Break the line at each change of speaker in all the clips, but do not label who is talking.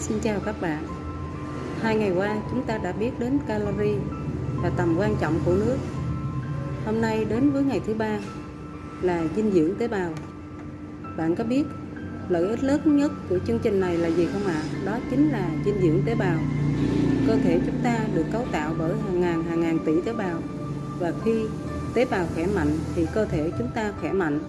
Xin chào các bạn. Hai ngày qua, chúng ta đã biết đến calorie và tầm quan trọng của nước. Hôm nay đến với ngày thứ ba, là dinh dưỡng tế bào. Bạn có biết lợi ích lớn nhất của chương trình này là gì không ạ? À? Đó chính là dinh dưỡng tế bào. Cơ thể chúng ta được cấu tạo bởi hàng ngàn hàng ngàn tỷ tế bào. Và khi tế bào khỏe mạnh, thì cơ thể chúng ta khỏe mạnh.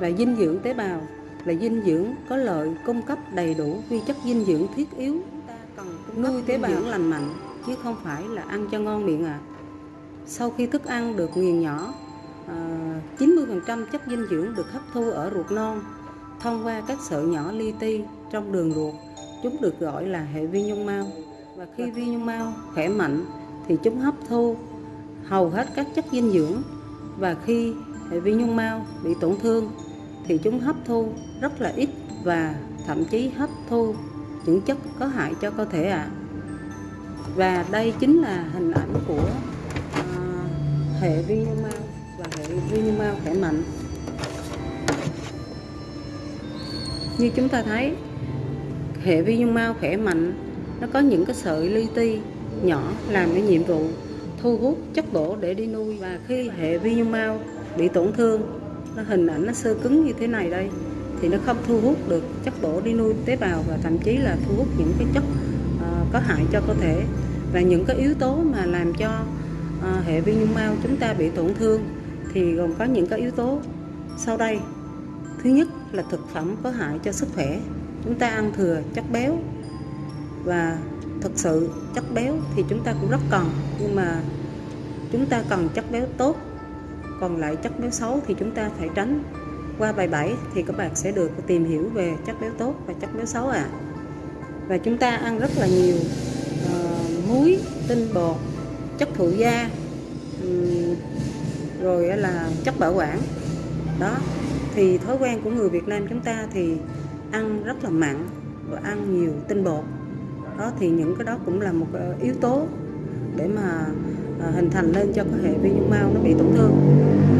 Và dinh dưỡng tế bào là dinh dưỡng có lợi cung cấp đầy đủ vi chất dinh dưỡng thiết yếu. Chúng ta cần nuôi tế bào. lành mạnh chứ không phải là ăn cho ngon miệng à. Sau khi thức ăn được nghiền nhỏ 90% à, chất dinh dưỡng được hấp thu ở ruột non thông qua các sợi nhỏ li ti trong đường ruột chúng được gọi là hệ vi nhung mao và khi vi nhung mao khỏe mạnh thì chúng hấp thu hầu hết các chất dinh dưỡng. Và khi hệ vi nhung mao bị tổn thương thì chúng hấp thu rất là ít và thậm chí hấp thu những chất có hại cho cơ thể ạ à. và đây chính là hình ảnh của uh, hệ vi nhung mao và hệ vi nhung mao khỏe mạnh như chúng ta thấy hệ vi nhung mao khỏe mạnh nó có những cái sợi li ti nhỏ làm cái nhiệm vụ thu hút chất bổ để đi nuôi và khi hệ vi nhung mao bị tổn thương nó hình ảnh nó sơ cứng như thế này đây thì nó không thu hút được chất bổ đi nuôi tế bào và thậm chí là thu hút những cái chất uh, có hại cho cơ thể. Và những cái yếu tố mà làm cho uh, hệ vi nhung mao chúng ta bị tổn thương thì gồm có những cái yếu tố sau đây. Thứ nhất là thực phẩm có hại cho sức khỏe. Chúng ta ăn thừa chất béo và thực sự chất béo thì chúng ta cũng rất cần nhưng mà chúng ta cần chất béo tốt còn lại chất béo xấu thì chúng ta phải tránh. Qua bài 7 thì các bạn sẽ được tìm hiểu về chất béo tốt và chất béo xấu ạ. À. và chúng ta ăn rất là nhiều uh, muối tinh bột chất thụ da um, rồi là chất bảo quản. Đó thì thói quen của người Việt Nam chúng ta thì ăn rất là mặn và ăn nhiều tinh bột. Đó thì những cái đó cũng là một ờ, yếu tố để mà À, hình thành lên cho cái hệ vi nhung mao nó bị tổn thương.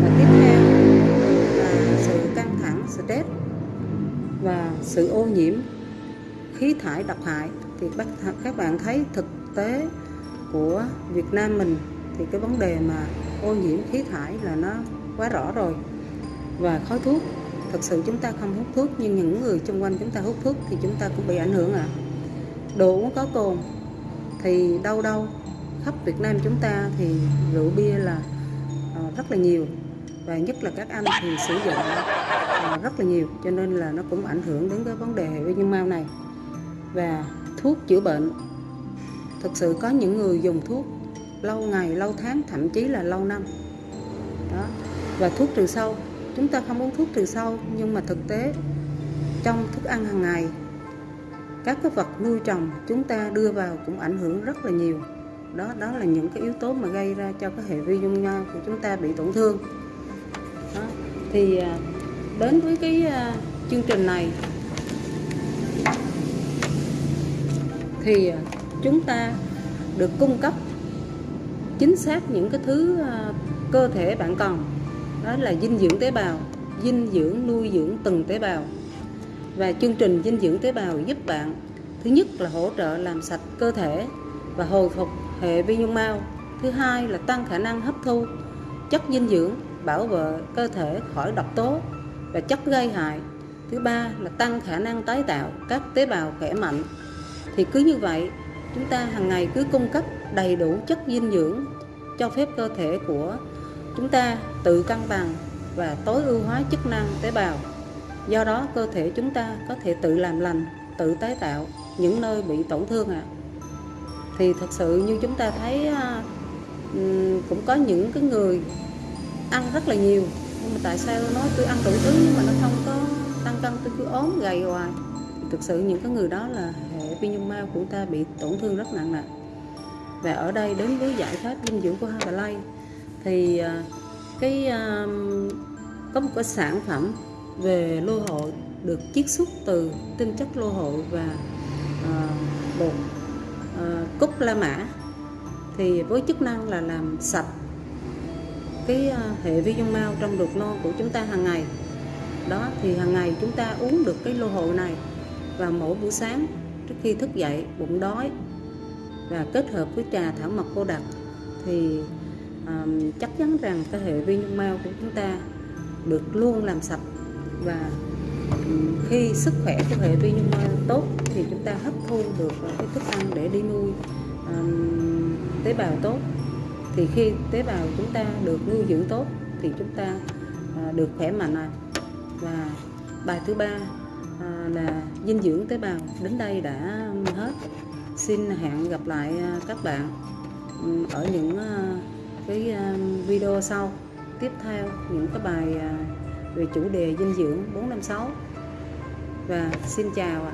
Và tiếp theo là sự căng thẳng stress và sự ô nhiễm khí thải độc hại. Thì các bạn thấy thực tế của Việt Nam mình thì cái vấn đề mà ô nhiễm khí thải là nó quá rõ rồi. Và khói thuốc thực sự chúng ta không hút thuốc nhưng những người xung quanh chúng ta hút thuốc thì chúng ta cũng bị ảnh hưởng ạ. À. đồ uống có cồn thì đâu đâu khắp Việt Nam chúng ta thì rượu bia là ờ, rất là nhiều và nhất là các anh thì sử dụng ờ, rất là nhiều cho nên là nó cũng ảnh hưởng đến cái vấn đề hệ vi nhân mao này. Và thuốc chữa bệnh, thực sự có những người dùng thuốc lâu ngày, lâu tháng, thậm chí là lâu năm. Đó, và thuốc trừ sâu, chúng ta không uống thuốc trừ sâu nhưng mà thực tế trong thức ăn hàng ngày, các cái vật nuôi trồng chúng ta đưa vào cũng ảnh hưởng rất là nhiều đó đó là những cái yếu tố mà gây ra cho cái hệ vi dung nhau của chúng ta bị tổn thương đó. thì à, đến với cái à, chương trình này, thì à, chúng ta được cung cấp chính xác những cái thứ cơ thể bạn cần đó là dinh dưỡng tế bào, dinh dưỡng, nuôi dưỡng từng tế bào và chương trình dinh dưỡng tế bào giúp bạn, thứ nhất là hỗ trợ làm sạch cơ thể và hồi phục hệ vi nhung mao thứ hai là tăng khả năng hấp thu chất dinh dưỡng, bảo vệ cơ thể khỏi độc tố và chất gây hại. Thứ ba là tăng khả năng tái tạo các tế bào khỏe mạnh. Thì cứ như vậy, chúng ta hàng ngày cứ cung cấp đầy đủ chất dinh dưỡng cho phép cơ thể của chúng ta tự cân bằng và tối ưu hóa chức năng tế bào. Do đó, cơ thể chúng ta có thể tự làm lành, tự tái tạo những nơi bị tổn thương ạ. à thì thật sự như chúng ta thấy à, cũng có những cái người ăn rất là nhiều. Nhưng mà tại sao nói tôi ăn đủ thứ nhưng mà nó không có tăng cân, tôi cứ ốm gầy hoài? Thực sự những cái người đó là hệ vi nhung mao của ta bị tổn thương rất nặng nề và ở đây đến với giải pháp dinh dưỡng của Herbalife thì à, cái à, có một cái sản phẩm về lô hội được chiết xuất từ tinh chất lô hội và bột Ờ, uh, cúc la mã thì với chức năng là làm sạch cái uh, hệ vi dung mao trong ruột non của chúng ta hàng ngày. Đó thì hàng ngày chúng ta uống được cái lô hội này và mỗi buổi sáng trước khi thức dậy bụng đói và kết hợp với trà thảo mộc cô đặc thì à, chắc chắn rằng cái hệ vi dung mao của chúng ta được luôn làm sạch và khi sức khỏe của hệ vi nhung tốt thì chúng ta hấp thu được cái thức ăn để đi nuôi um, tế bào tốt. Thì khi tế bào chúng ta được nuôi dưỡng tốt thì chúng ta uh, được khỏe mạnh à. và bài thứ ba uh, là dinh dưỡng tế bào. Đến đây đã hết. Xin hẹn gặp lại à, các bạn ở những cái video sau. Tiếp theo những cái bài uh, về chủ đề dinh dưỡng 456 và xin chào ạ.